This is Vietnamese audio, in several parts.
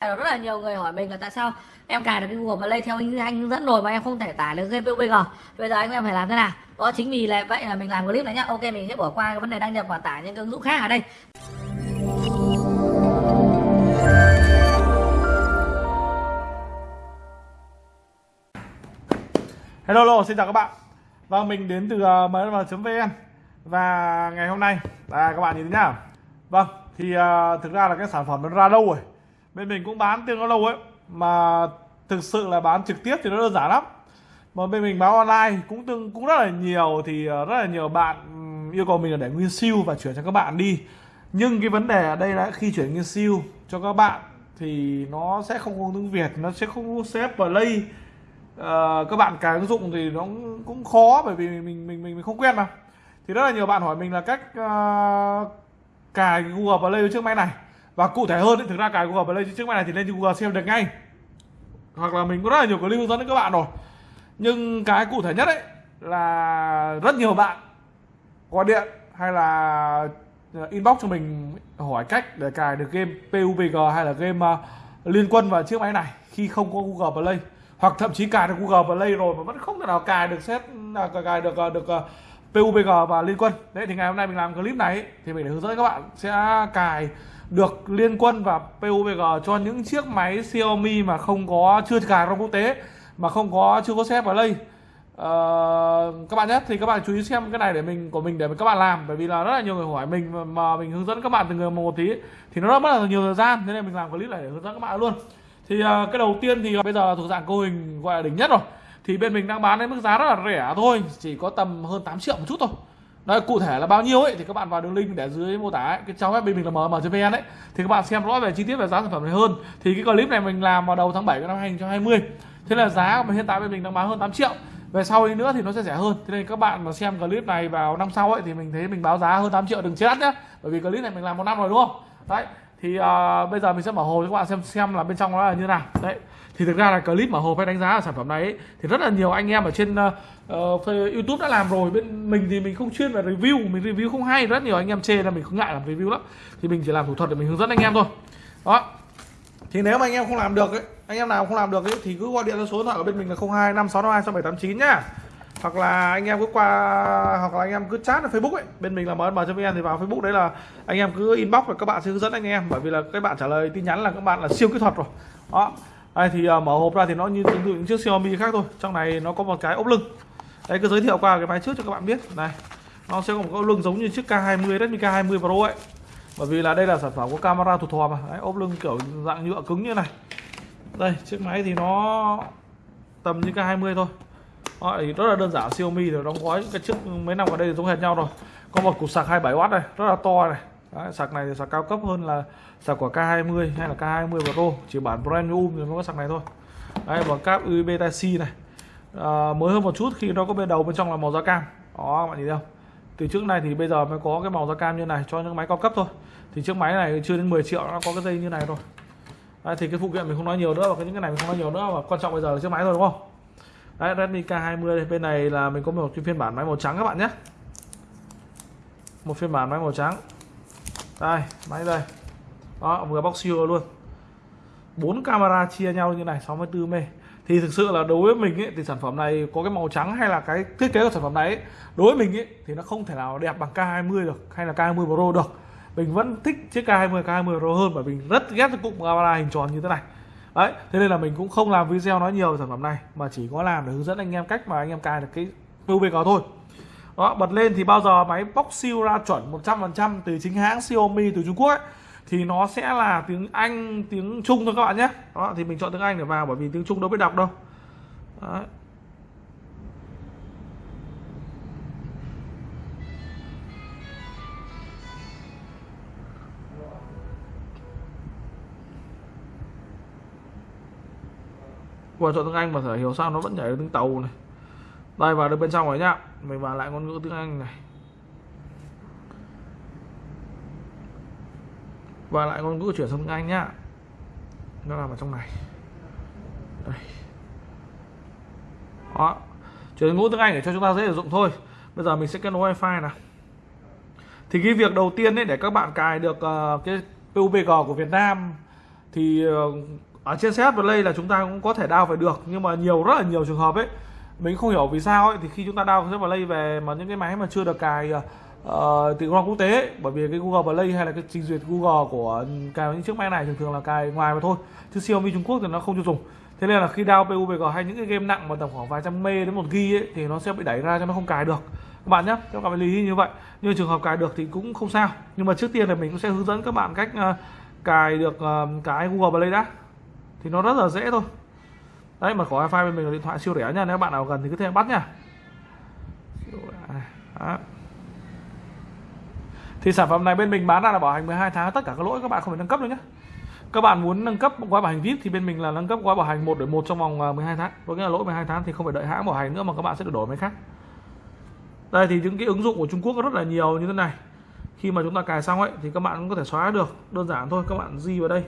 rất là nhiều người hỏi mình là tại sao em cài được cái Google Play theo anh, anh hướng dẫn rồi mà em không thể tải được game PUBG bây giờ anh em phải làm thế nào? Đó chính vì là vậy là mình làm clip này nhá. Ok mình sẽ bỏ qua cái vấn đề đăng nhập và tải những ứng dụng khác ở đây. Hello, hello, xin chào các bạn. Và mình đến từ ờ, uh, mnm.vn Và ngày hôm nay, là các bạn nhìn thấy nhá Vâng, thì uh, thực ra là cái sản phẩm nó ra đâu rồi bên mình cũng bán tương đối lâu ấy mà thực sự là bán trực tiếp thì nó đơn giản lắm. Mà bên mình báo online cũng tương cũng rất là nhiều thì ờ, rất là nhiều bạn yêu cầu mình là để nguyên siêu và chuyển cho các bạn đi. Nhưng cái vấn đề ở đây là khi chuyển nguyên siêu cho các bạn thì nó sẽ không có tiếng Việt nó sẽ không có xếp play uh, ờ, các bạn cài ứng dụng thì nó cũng khó bởi vì mình mình mình mình không quen mà. Thì rất là nhiều bạn hỏi mình là cách uh, cài Google Play trước máy này và cụ thể hơn thì thực ra cái Google Play trước máy này thì lên Google xem được ngay. Hoặc là mình có rất là nhiều clip hướng dẫn đến các bạn rồi. Nhưng cái cụ thể nhất ấy là rất nhiều bạn gọi điện hay là ờ, inbox cho mình hỏi cách để cài được game PUBG hay là game uh, liên quân vào chiếc máy này khi không có Google Play. Hoặc thậm chí cài được Google Play rồi mà vẫn không thể nào cài được set à, cài được ờ, được, được PUBG và liên quân. Đấy thì ngày hôm nay mình làm clip này thì mình để hướng dẫn các bạn sẽ cài được liên quân và PUBG cho những chiếc máy Xiaomi mà không có chưa cài ROM quốc tế mà không có chưa có xếp vào đây. Uh, các bạn nhé thì các bạn chú ý xem cái này để mình của mình để các bạn làm bởi vì là rất là nhiều người hỏi mình mà, mà mình hướng dẫn các bạn từng người một tí thì nó rất là nhiều thời gian nên là mình làm clip này để hướng dẫn các bạn luôn. Thì uh, cái đầu tiên thì bây giờ thuộc dạng cô hình gọi là đỉnh nhất rồi thì bên mình đang bán đến mức giá rất là rẻ thôi chỉ có tầm hơn 8 triệu một chút thôi. Đấy, cụ thể là bao nhiêu ấy thì các bạn vào đường link để dưới mô tả ấy, cái trang web bên mình là mm.vn ấy. Thì các bạn xem rõ về chi tiết về giá sản phẩm này hơn. Thì cái clip này mình làm vào đầu tháng 7 năm 2020 thế là giá mà hiện tại bên mình đang bán hơn 8 triệu. Về sau đi nữa thì nó sẽ rẻ hơn. Thế nên các bạn mà xem clip này vào năm sau ấy thì mình thấy mình báo giá hơn 8 triệu đừng chết nhá. Bởi vì clip này mình làm một năm rồi đúng không? Đấy thì uh, bây giờ mình sẽ mở hồ cho các bạn xem xem là bên trong nó là như nào. Đấy thì thực ra là clip mở hồ hay đánh giá sản phẩm này ấy, thì rất là nhiều anh em ở trên uh, YouTube đã làm rồi. Bên mình thì mình không chuyên về review mình review không hay rất nhiều anh em chê là mình không ngại làm review lắm. Thì mình chỉ làm thủ thuật để mình hướng dẫn anh em thôi. Đó. Thì nếu mà anh em không làm được ấy anh em nào không làm được ấy thì cứ gọi điện cho số điện thoại của bên mình là 02 562 6789 nhá hoặc là anh em cứ qua hoặc là anh em cứ chat ở Facebook ấy. Bên mình là mn.vn thì vào Facebook đấy là anh em cứ inbox và các bạn sẽ hướng dẫn anh em. Bởi vì là các bạn trả lời tin nhắn là các bạn là siêu kỹ thuật rồi. Đó. Đây thì uh, mở hộp ra thì nó như tương tự những chiếc Xiaomi khác thôi. Trong này nó có một cái ốp lưng. Đây cứ giới thiệu qua cái máy trước cho các bạn biết. Này nó sẽ có một cái ốp lưng giống như chiếc K20 Redmi K20 Pro ấy. Bởi vì là đây là sản phẩm có camera thủ thò mà. Đấy, ốp lưng kiểu dạng nhựa cứng như này. Đây chiếc máy thì nó tầm như K20 thôi đó, thì rất là đơn giản Xiaomi rồi đóng gói cái trước mấy năm ở đây thì giống hệt nhau rồi. Có một cục sạc 27W này rất là to này. Đấy, sạc này thì sạc cao cấp hơn là sạc của K20 hay là K20 Pro chỉ bản premium thì mới có sạc này thôi. Đây và cáp USB Type-C này. À, mới hơn một chút khi nó có bên đầu bên trong là màu da cam. Đó các bạn nhìn thấy không? Từ trước này thì bây giờ mới có cái màu da cam như này cho những máy cao cấp thôi. Thì chiếc máy này chưa đến 10 triệu nó có cái dây như này thôi. Đấy, thì cái phụ kiện mình không nói nhiều nữa và cái những cái này mình không nói nhiều nữa và quan trọng bây giờ là chiếc máy thôi đúng không? Đấy, Redmi K20 đây. bên này là mình có một cái phiên bản máy màu trắng các bạn nhé. Một phiên bản máy màu trắng. Đây máy đây. Đó vừa bóc siêu luôn. Bốn camera chia nhau như này 64 mê. Thì thực sự là đối với mình ấy, thì sản phẩm này có cái màu trắng hay là cái thiết kế của sản phẩm này ấy, đối với mình ấy, thì nó không thể nào đẹp bằng K20 được hay là K20 Pro được. Mình vẫn thích chiếc K20 K20 Pro hơn bởi mình rất ghét cái cụm camera hình tròn như thế này đấy thế nên là mình cũng không làm video nói nhiều về sản phẩm này mà chỉ có làm để hướng dẫn anh em cách mà anh em cài được cái PUBG thôi. Đó bật lên thì bao giờ máy bóc siêu ra chuẩn 100% từ chính hãng Xiaomi từ Trung Quốc ấy, thì nó sẽ là tiếng Anh tiếng Trung thôi các bạn nhé. Đó thì mình chọn tiếng Anh để vào bởi vì tiếng Trung đâu biết đọc đâu. Đấy. Vừa chọn tiếng Anh mà thể hiểu sao nó vẫn nhảy được tiếng tàu này. Đây vào được bên trong rồi nhá. Mình vào lại ngôn ngữ tiếng Anh này. Và lại ngôn ngữ chuyển sang tiếng Anh nhá. Nó nằm ở trong này. Đây. Đó. Chuyển ngữ tiếng Anh để cho chúng ta dễ sử dụng thôi. Bây giờ mình sẽ kết nối wifi nào. Thì cái việc đầu tiên ấy để các bạn cài được uh, cái PUBG của Việt Nam thì ờ, ở trên CH Play là chúng ta cũng có thể đao về được nhưng mà nhiều rất là nhiều trường hợp ấy mình không hiểu vì sao ấy thì khi chúng ta đao CH Play về mà những cái máy mà chưa được cài uh, từ quan quốc tế ấy, bởi vì cái Google Play hay là cái trình duyệt Google của ừ, cài những chiếc máy này thường thường là cài ngoài mà thôi chứ Xiaomi Trung Quốc thì nó không cho dùng. Thế nên là khi đao PUBG hay những cái game nặng mà tầm khoảng vài trăm mê đến một ghi ấy, thì nó sẽ bị đẩy ra cho nó không cài được. Các bạn nhé các bạn lý như vậy. Nhưng trường hợp cài được thì cũng không sao. Nhưng mà trước tiên là mình cũng sẽ hướng dẫn các bạn cách uh, cài được uh, cái Google Play đã thì nó rất là dễ thôi. Đấy mà có wifi bên mình là điện thoại siêu rẻ nha. Nếu bạn nào gần thì cứ thế bắt nha. Đó. thì sản phẩm này bên mình bán ra là bảo hành 12 tháng. Tất cả các lỗi các bạn không phải nâng cấp nữa nhé các bạn muốn nâng cấp gói bảo hành VIP thì bên mình là nâng cấp gói bảo hành 1 đổi 1 trong vòng à, 12 tháng. Có nghĩa là lỗi 12 tháng thì không phải đợi hãng bảo hành nữa mà các bạn sẽ được đổi máy khác. Đây, thì những cái ứng dụng của Trung Quốc rất là nhiều như thế này. Khi mà chúng ta cài xong ấy, thì các bạn cũng có thể xóa được. Đơn giản thôi, các bạn di vào đây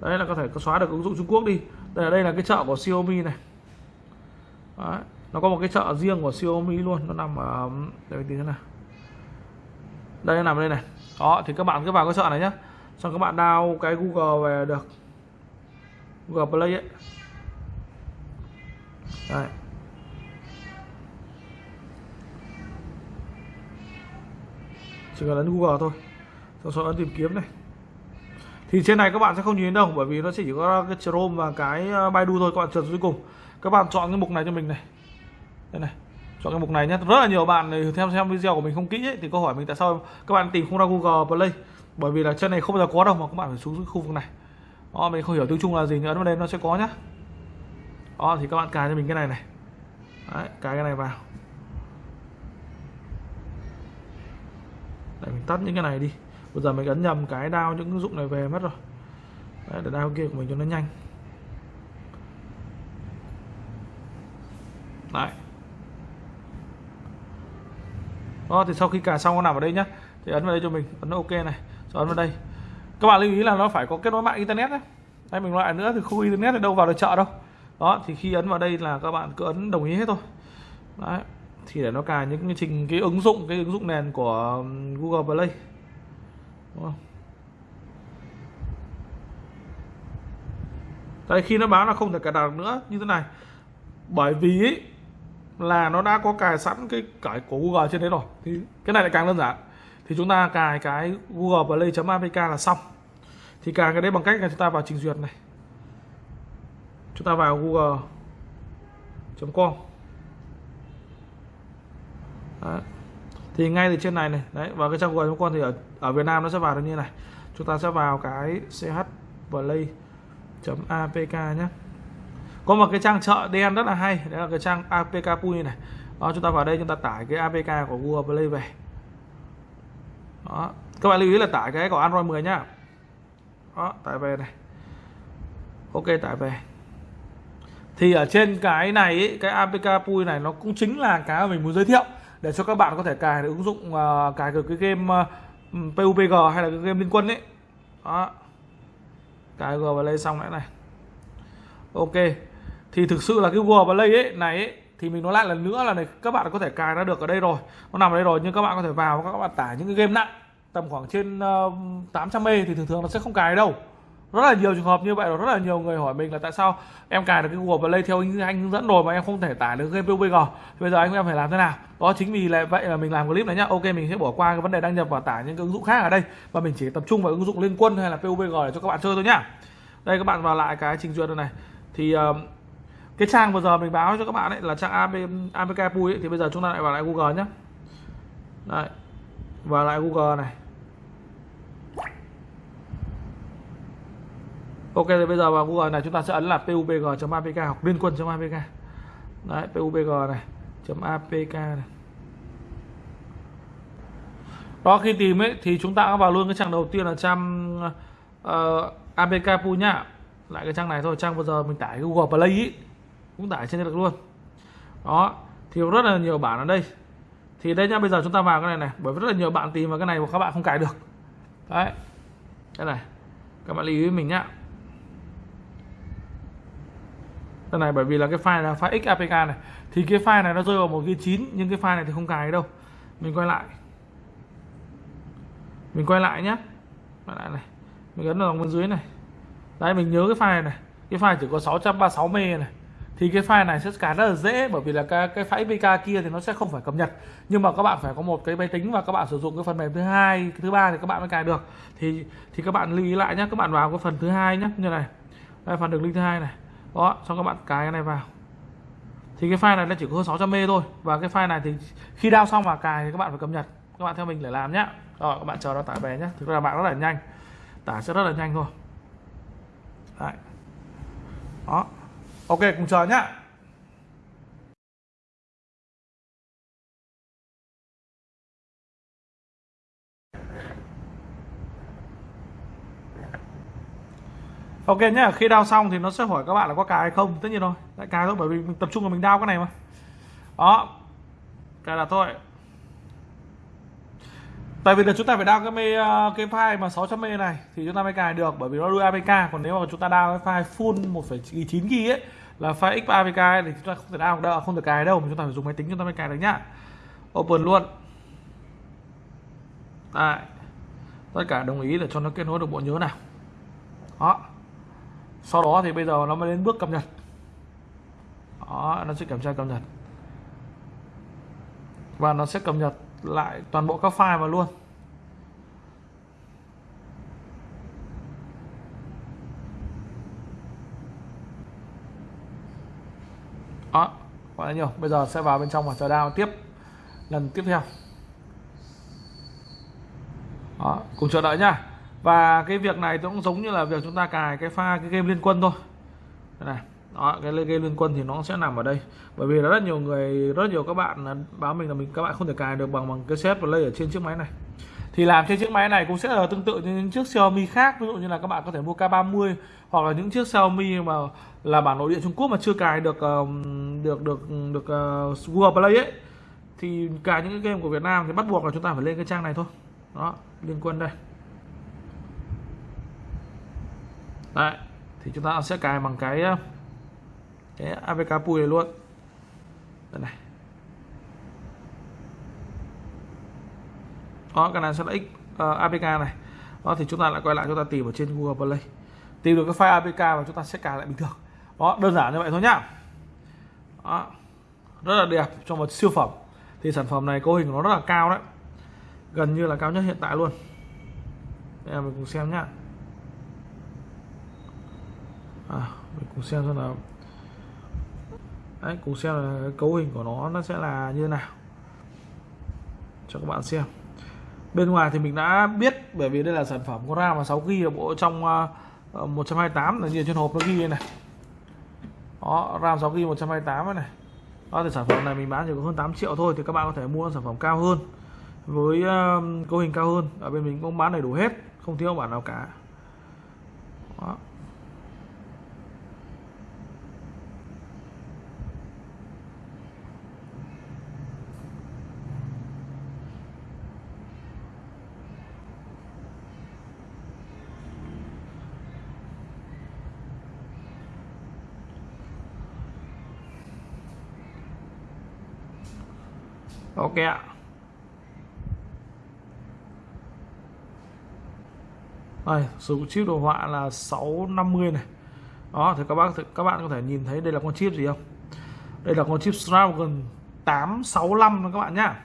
đấy là có thể xóa được ứng dụng Trung Quốc đi. Đây là đây là cái chợ của Xiaomi này. Đấy. nó có một cái chợ riêng của Xiaomi luôn, nó nằm ở đây tí thế nào. Đây, nó nằm ở đây này. Đó, thì các bạn cứ vào cái chợ này nhé xong các bạn download cái Google về được. Google Play ấy. Đây chỉ cần ấn Google thôi. Sau ấn tìm kiếm này thì trên này các bạn sẽ không nhìn đâu bởi vì nó sẽ chỉ có cái Chrome và cái ờ, Baidu thôi các bạn trượt cuối cùng. Các bạn chọn cái mục này cho mình này. Đây này chọn cái mục này nhé rất là nhiều bạn ừ, theo xem video của mình không kỹ ấy, thì câu hỏi mình tại sao các bạn tìm không ra Google Play? Bởi vì là trên này không bao giờ có đâu mà các bạn phải xuống cái khu vực này. Đó mình không hiểu tiếng Trung là gì nữa đây nó sẽ có nhá. Đó thì các bạn cài cho mình cái này này. Đấy, cài cái này vào. Để mình tắt những cái này đi bây giờ mình ấn nhầm cái đao những ứng dụng này về mất rồi. Đấy, để đao kia của mình cho nó nhanh. Đấy. Đó thì sau khi cài xong nó nằm ở đây nhá. Thì ấn vào đây cho mình ấn ok này rồi ấn vào đây. Các bạn lưu ý là nó phải có kết nối mạng internet đấy. Đây mình loại nữa thì không internet thì đâu vào được chợ đâu. Đó thì khi ấn vào đây là các bạn cứ ấn đồng ý hết thôi. Đấy thì để nó cài những cái trình cái ứng dụng cái ứng dụng nền của um, Google Play. Đúng không? Đây khi nó báo là không thể cài đặt được nữa như thế này. Bởi vì ý, là nó đã có cài sẵn cái cải của Google trên đấy rồi. Thì cái này lại càng đơn giản. Thì chúng ta cài cái Google Play.apk là xong. Thì cài cái đấy bằng cách là chúng ta vào trình duyệt này. Chúng ta vào google.com Đấy thì ngay từ trên này này đấy vào cái trang Google con thì ở ở Việt Nam nó sẽ vào được như này. Chúng ta sẽ vào cái ch play.apk nhé. Có một cái trang chợ đen rất là hay đấy là cái trang apk pui này. Đó chúng ta vào đây chúng ta tải cái apk của Google Play về. Đó các bạn lưu ý là tải cái của Android 10 nhá. Đó tải về này. Ok tải về. Thì ở trên cái này ý, cái apk pui này nó cũng chính là cái mà mình muốn giới thiệu để cho các bạn có thể cài được ứng dụng uh, cài được cái game à, uh, PUBG hay là cái game liên quân ấy. Đó. Cài Google Play xong lại này. Ok. Thì thực sự là cái Google Play ấy này ấy, thì mình nói lại lần nữa là này các bạn có thể cài ra được ở đây rồi. Nó nằm ở đây rồi nhưng các bạn có thể vào các bạn tải những cái game nặng tầm khoảng trên uh, 800 m thì thường thường nó sẽ không cài đâu rất là nhiều trường hợp như vậy rồi rất là nhiều người hỏi mình là tại sao em cài được cái Google Play theo anh, anh hướng dẫn rồi mà em không thể tải được game PUBG bây giờ anh em phải làm thế nào? Đó chính vì là vậy là mình làm clip này nhá. Ok mình sẽ bỏ qua cái vấn đề đăng nhập và tải những cái ứng dụng khác ở đây. Và mình chỉ tập trung vào ứng dụng liên quân hay là PUBG để cho các bạn chơi thôi nhá. Đây các bạn vào lại cái trình duyệt này. Thì uh, cái trang vừa giờ mình báo cho các bạn ấy là trang AP, APK Pui ấy, thì bây giờ chúng ta lại vào lại Google nhé Đấy. vào lại Google này. Ok thì bây giờ vào Google này chúng ta sẽ ấn là pubg.apk hoặc liên quân.apk đấy pubg này .apk này. Đó khi tìm ấy thì chúng ta vào luôn cái trang đầu tiên là trang ờ, uh, apk pu nhá lại cái trang này thôi trang bây giờ mình tải Google Play ý cũng tải trên đây được luôn. Đó thì rất là nhiều bản ở đây. Thì đây nhá bây giờ chúng ta vào cái này này bởi vì rất là nhiều bạn tìm vào cái này mà các bạn không cài được. Đấy cái này các bạn lưu ý với mình nhá. Cái này bởi vì là cái file là file XAPK này. Thì cái file này nó rơi vào một cái 9 nhưng cái file này thì không cài đâu. Mình quay lại. Mình quay lại nhé quay lại này. Mình ấn vào bên dưới này. Đấy, mình nhớ cái file này này. Cái file chỉ có 636 m này. Thì cái file này sẽ cài rất là dễ, bởi vì là cái cái file APK kia thì nó sẽ không phải cập nhật. Nhưng mà các bạn phải có một cái máy tính và các bạn sử dụng cái phần mềm thứ hai, thứ ba thì các bạn mới cài được. Thì thì các bạn lưu ý lại nhé các bạn vào cái phần thứ hai nhé như này. Đây, phần đường link thứ hai này đó xong các bạn cài cái này vào. Thì cái file này nó chỉ có hơn 600 MB thôi. Và cái file này thì khi đao xong và cài thì các bạn phải cập nhật. Các bạn theo mình để làm nhá. Rồi, các bạn chờ nó tải về nhá. Thực ra bạn rất là nhanh. Tải sẽ rất là nhanh thôi. Đấy. đó. Ok, cùng chờ nhá. Ok nhá, khi đao xong thì nó sẽ hỏi các bạn là có cài hay không Tất nhiên rồi, lại cài thôi bởi vì mình tập trung vào mình đao cái này mà Đó Cài đặt thôi Tại vì là chúng ta phải đao cái mê, ờ, cái file mà 600 m này thì chúng ta mới cài được bởi vì nó đưa APK còn nếu mà chúng ta đao cái file full 1,9 GB ấy là file XAPK ấy, thì chúng ta không thể đao đâu không được cài đâu mà chúng ta phải dùng máy tính chúng ta mới cài được nhá. Open luôn. Đấy. Tất cả đồng ý để cho nó kết nối được bộ nhớ nào. Đó. Sau đó thì bây giờ nó mới đến bước cập nhật. Đó, nó sẽ kiểm tra cập nhật. Và nó sẽ cập nhật lại toàn bộ các file vào luôn. Đó quá là nhiều. Bây giờ sẽ vào bên trong và chờ đao tiếp. Lần tiếp theo. Đó cùng chờ đợi nhá và cái việc này cũng giống như là việc chúng ta cài cái pha cái game liên quân thôi. Đây này đó cái game liên quân thì nó sẽ nằm ở đây. Bởi vì rất nhiều người rất nhiều các bạn báo mình là mình các bạn không thể cài được bằng bằng cái set play ở trên chiếc máy này. Thì làm trên chiếc máy này cũng sẽ là tương tự như những chiếc Xiaomi khác. Ví dụ như là các bạn có thể mua K30 hoặc là những chiếc Xiaomi mà là bản nội địa Trung Quốc mà chưa cài được được được được uh, Google Play ấy thì cài những cái game của Việt Nam thì bắt buộc là chúng ta phải lên cái trang này thôi. Đó liên quân đây. Đấy thì chúng ta sẽ cài bằng cái ờ, cái APK Pui này luôn. Đây này. Đó cái này sẽ là x ờ, uh, APK này. Đó thì chúng ta lại quay lại chúng ta tìm ở trên Google Play. Tìm được cái file APK và chúng ta sẽ cài lại bình thường. Đó đơn giản như vậy thôi nhá. Đó. rất là đẹp trong một siêu phẩm. Thì sản phẩm này cấu hình của nó rất là cao đấy. Gần như là cao nhất hiện tại luôn. Đây là mình cùng xem nhá à, mình cùng xem xem là đấy cùng xem là cấu hình của nó nó sẽ là như thế nào. Cho các bạn xem. Bên ngoài thì mình đã biết bởi vì đây là sản phẩm có RAM và 6 GB bộ trong à, ờ, uh, 128 là như trên hộp nó ghi này. Đó RAM 6 GB 128 này đó thì sản phẩm này mình bán chỉ có hơn 8 triệu thôi thì các bạn có thể mua sản phẩm cao hơn. Với uh, cấu hình cao hơn. Ở bên mình cũng bán đầy đủ hết không thiếu bản nào cả. Đó. Ok ạ. Đây sử dụng chip đồ họa là 650 này. Đó thì các bác các bạn có thể nhìn thấy đây là con chip gì không? Đây là con chip Snapdragon 865 các bạn nhá.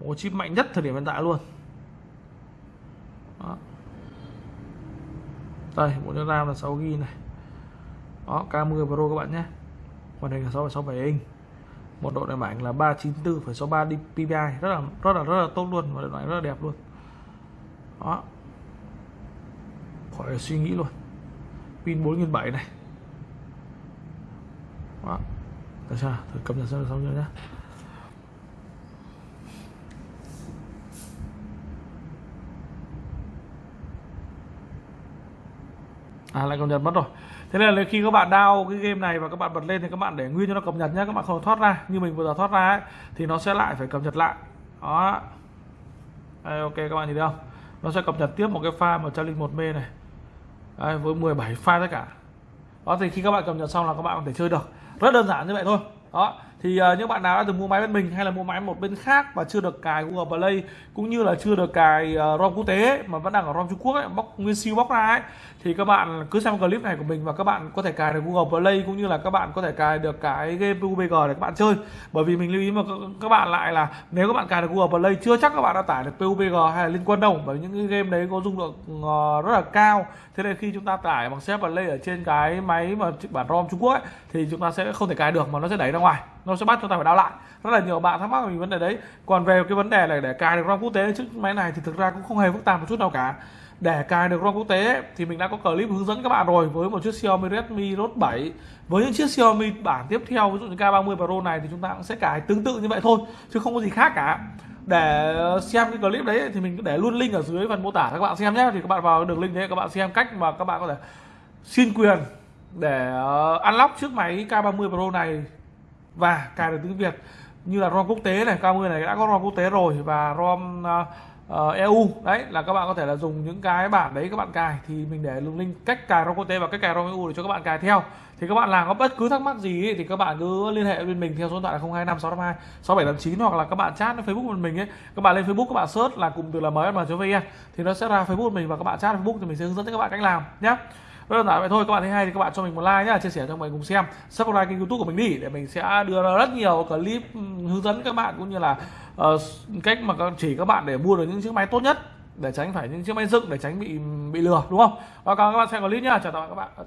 Một chip mạnh nhất thời điểm hiện tại luôn. Đó. đây bộ nhớ RAM là 6 GB này. Đó K10 Pro các bạn nhé. Màn hình là 6,67 inch một độ đại ảnh là 394,63 dpi rất là rất là rất là tốt luôn và nói rất là đẹp luôn. Đó. Khỏi suy nghĩ luôn. Pin 4007 này. Đó. Được chưa? Thử cập nhật xem xong chưa nhá. À lại cập nhật mất rồi thế nên là khi các bạn down cái game này và các bạn bật lên thì các bạn để nguyên cho nó cập nhật nhé các bạn không thoát ra như mình vừa giờ thoát ra ấy, thì nó sẽ lại phải cập nhật lại. Đó. Đây, ok các bạn nhìn thấy không? Nó sẽ cập nhật tiếp một cái file 101 m này. Đây, với 17 file tất cả. Đó thì khi các bạn cập nhật xong là các bạn có thể chơi được. Rất đơn giản như vậy thôi. Đó thì uh, những bạn nào đã từng mua máy bên mình hay là mua máy một bên khác và chưa được cài Google Play cũng như là chưa được cài uh, ROM quốc tế ấy, mà vẫn đang ở ROM Trung Quốc ấy, bóc nguyên siêu bóc ra ấy thì các bạn cứ xem clip này của mình và các bạn có thể cài được Google Play cũng như là các bạn có thể cài được cái game PUBG để các bạn chơi. Bởi vì mình lưu ý mà các bạn lại là nếu các bạn cài được Google Play chưa chắc các bạn đã tải được PUBG hay là Liên Quân đâu bởi những cái game đấy có dung lượng uh, rất là cao. Thế nên khi chúng ta tải bằng CF Play ở trên cái máy mà bản ROM Trung Quốc ấy, thì chúng ta sẽ không thể cài được mà nó sẽ đẩy ra ngoài nó sẽ bắt chúng ta phải đao lại. Rất là nhiều bạn thắc mắc về vấn đề đấy. Còn về cái vấn đề này để cài được ROM quốc tế chiếc máy này thì thực ra cũng không hề phức tạp một chút nào cả. Để cài được ROM quốc tế thì mình đã có clip hướng dẫn các bạn rồi với một chiếc Xiaomi Redmi Note 7 với những chiếc Xiaomi bản tiếp theo, ví dụ như K30 Pro này thì chúng ta cũng sẽ cài tương tự như vậy thôi, chứ không có gì khác cả. Để xem cái clip đấy thì mình để luôn link ở dưới phần mô tả các bạn xem nhé. Thì các bạn vào đường link đấy, các bạn xem cách mà các bạn có thể xin quyền để ờ, unlock chiếc máy K30 Pro này và cài được tiếng Việt như là ROM quốc tế này K10 này đã có ROM quốc tế rồi và ROM ờ, ờ, uh, EU đấy là các bạn có thể là dùng những cái bản đấy các bạn cài. Thì mình để đường link cách cài ROM quốc tế và cách cài ROM EU để cho các bạn cài theo. Thì các bạn làm có bất cứ thắc mắc gì ấy, thì các bạn cứ liên hệ bên mình theo số điện thoại là 025 652 6789 hoặc là các bạn chat với Facebook của mình ấy. Các bạn lên Facebook các bạn search là cụm từ là mới mà vn thì nó sẽ ra Facebook mình và các bạn chat Facebook thì mình sẽ hướng dẫn cho các bạn cách làm nhé đơn giản vậy thôi các bạn thấy hay thì các bạn cho mình một like nhá chia sẻ cho mình cùng xem. Subscribe kênh youtube của mình đi để mình sẽ đưa ra rất nhiều clip ừ, hướng dẫn các bạn cũng như là uh, cách mà chỉ các bạn để mua được những chiếc máy tốt nhất để tránh phải những chiếc máy dựng để tránh bị bị lừa đúng không? Và còn các bạn xem clip nhá. Chào tạm biệt các bạn.